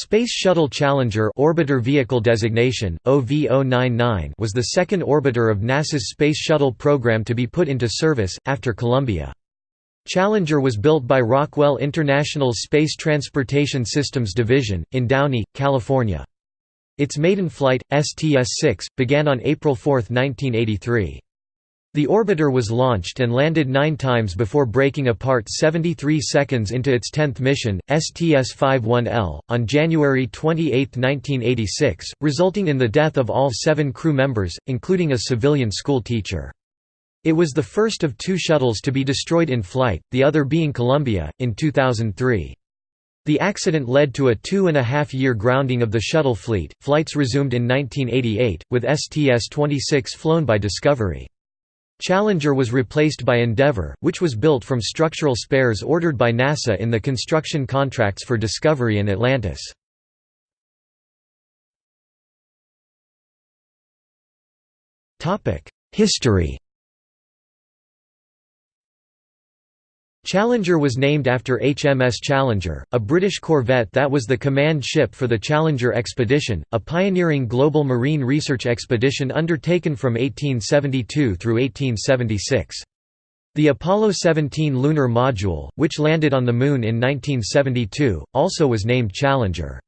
Space Shuttle Challenger Orbiter Vehicle Designation, OV-099 was the second orbiter of NASA's Space Shuttle program to be put into service, after Columbia. Challenger was built by Rockwell International Space Transportation Systems Division, in Downey, California. Its maiden flight, STS-6, began on April 4, 1983. The orbiter was launched and landed nine times before breaking apart 73 seconds into its 10th mission, STS-51L, on January 28, 1986, resulting in the death of all seven crew members, including a civilian school teacher. It was the first of two shuttles to be destroyed in flight, the other being Columbia, in 2003. The accident led to a two-and-a-half-year grounding of the shuttle fleet. Flights resumed in 1988, with STS-26 flown by Discovery. Challenger was replaced by Endeavour, which was built from structural spares ordered by NASA in the construction contracts for Discovery and Atlantis. History Challenger was named after HMS Challenger, a British corvette that was the command ship for the Challenger expedition, a pioneering global marine research expedition undertaken from 1872 through 1876. The Apollo 17 lunar module, which landed on the Moon in 1972, also was named Challenger.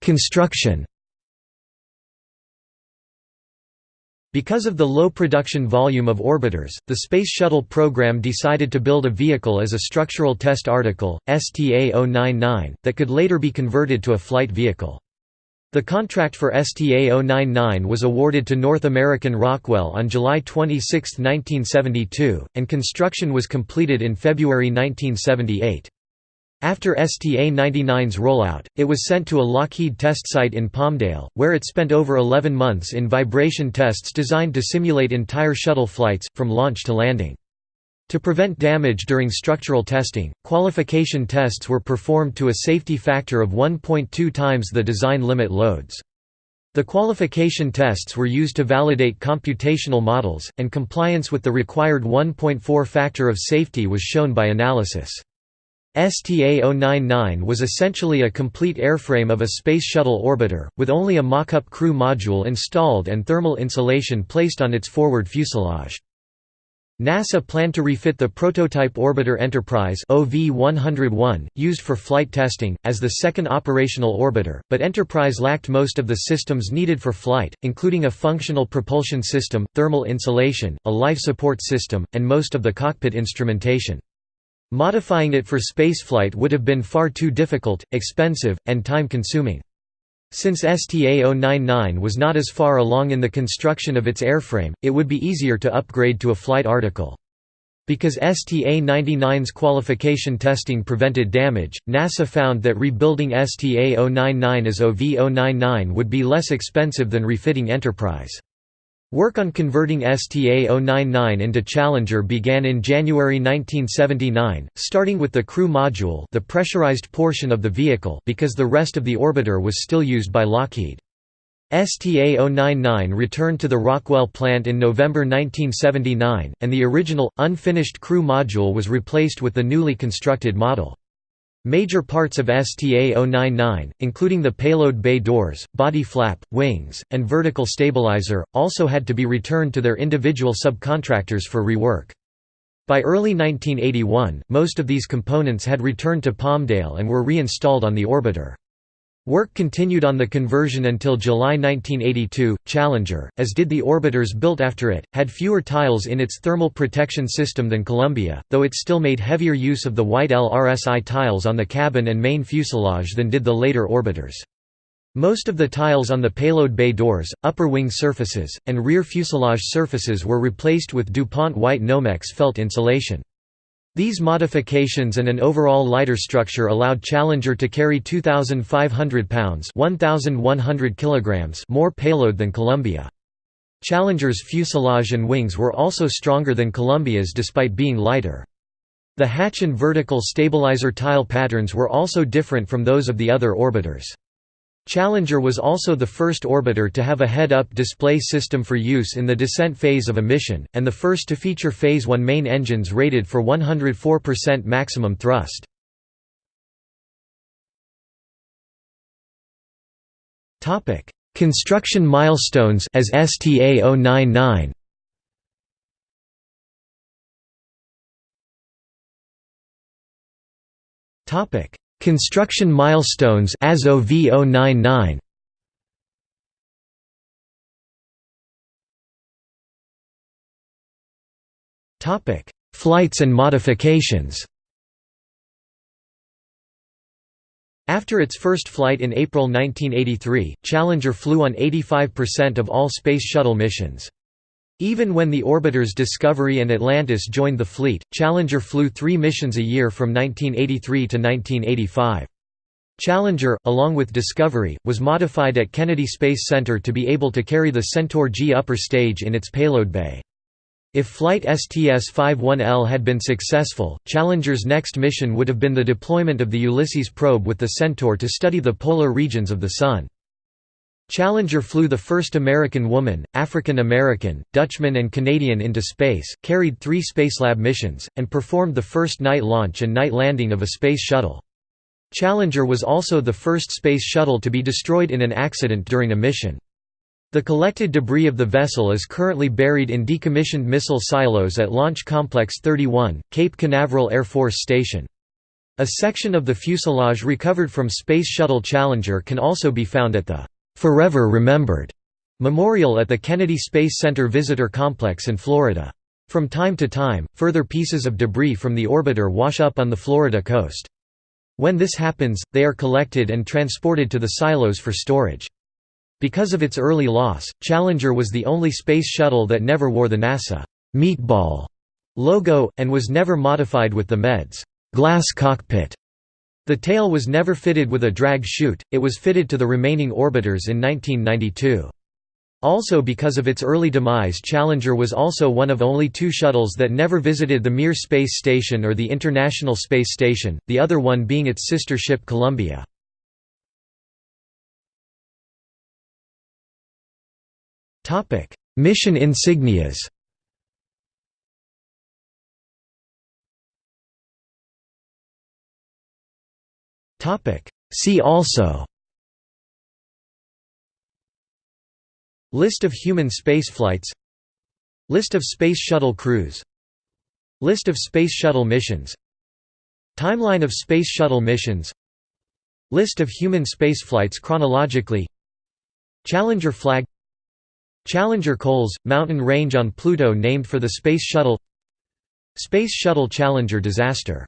Construction Because of the low production volume of orbiters, the Space Shuttle program decided to build a vehicle as a structural test article, STA-099, that could later be converted to a flight vehicle. The contract for STA-099 was awarded to North American Rockwell on July 26, 1972, and construction was completed in February 1978. After STA-99's rollout, it was sent to a Lockheed test site in Palmdale, where it spent over 11 months in vibration tests designed to simulate entire shuttle flights, from launch to landing. To prevent damage during structural testing, qualification tests were performed to a safety factor of 1.2 times the design limit loads. The qualification tests were used to validate computational models, and compliance with the required 1.4 factor of safety was shown by analysis. STA-099 was essentially a complete airframe of a Space Shuttle orbiter, with only a mock-up crew module installed and thermal insulation placed on its forward fuselage. NASA planned to refit the prototype orbiter Enterprise OV-101, used for flight testing, as the second operational orbiter, but Enterprise lacked most of the systems needed for flight, including a functional propulsion system, thermal insulation, a life support system, and most of the cockpit instrumentation. Modifying it for spaceflight would have been far too difficult, expensive, and time-consuming. Since STA-099 was not as far along in the construction of its airframe, it would be easier to upgrade to a flight article. Because STA-99's qualification testing prevented damage, NASA found that rebuilding STA-099 as OV-099 would be less expensive than refitting Enterprise. Work on converting STA-099 into Challenger began in January 1979, starting with the crew module the pressurized portion of the vehicle because the rest of the orbiter was still used by Lockheed. STA-099 returned to the Rockwell plant in November 1979, and the original, unfinished crew module was replaced with the newly constructed model. Major parts of STA-099, including the payload bay doors, body flap, wings, and vertical stabilizer, also had to be returned to their individual subcontractors for rework. By early 1981, most of these components had returned to Palmdale and were reinstalled on the orbiter. Work continued on the conversion until July 1982. Challenger, as did the orbiters built after it, had fewer tiles in its thermal protection system than Columbia, though it still made heavier use of the white LRSI tiles on the cabin and main fuselage than did the later orbiters. Most of the tiles on the payload bay doors, upper wing surfaces, and rear fuselage surfaces were replaced with DuPont white Nomex felt insulation. These modifications and an overall lighter structure allowed Challenger to carry 2,500 pounds 1,100 kilograms more payload than Columbia. Challenger's fuselage and wings were also stronger than Columbia's despite being lighter. The hatch and vertical stabilizer tile patterns were also different from those of the other orbiters. Challenger was also the first orbiter to have a head-up display system for use in the descent phase of a mission, and the first to feature Phase 1 main engines rated for 104% maximum thrust. Construction milestones as STA 099 Topic Construction milestones as OV099 Topic Flights and modifications After its first flight in April 1983, Challenger flew on 85% of all Space Shuttle missions. Even when the orbiters Discovery and Atlantis joined the fleet, Challenger flew three missions a year from 1983 to 1985. Challenger, along with Discovery, was modified at Kennedy Space Center to be able to carry the Centaur G upper stage in its payload bay. If flight STS-51L had been successful, Challenger's next mission would have been the deployment of the Ulysses probe with the Centaur to study the polar regions of the Sun. Challenger flew the first American woman, African American, Dutchman and Canadian into space, carried three Spacelab missions, and performed the first night launch and night landing of a space shuttle. Challenger was also the first space shuttle to be destroyed in an accident during a mission. The collected debris of the vessel is currently buried in decommissioned missile silos at Launch Complex 31, Cape Canaveral Air Force Station. A section of the fuselage recovered from Space Shuttle Challenger can also be found at the Forever Remembered memorial at the Kennedy Space Center Visitor Complex in Florida. From time to time, further pieces of debris from the orbiter wash up on the Florida coast. When this happens, they are collected and transported to the silos for storage. Because of its early loss, Challenger was the only space shuttle that never wore the NASA meatball logo, and was never modified with the MEDS glass cockpit the tail was never fitted with a drag chute, it was fitted to the remaining orbiters in 1992. Also because of its early demise Challenger was also one of only two shuttles that never visited the Mir Space Station or the International Space Station, the other one being its sister ship Columbia. Mission insignias See also. List of human spaceflights. List of Space Shuttle crews. List of Space Shuttle missions. Timeline of Space Shuttle missions. List of human spaceflights chronologically. Challenger flag. Challenger Colles, mountain range on Pluto named for the Space Shuttle. Space Shuttle Challenger disaster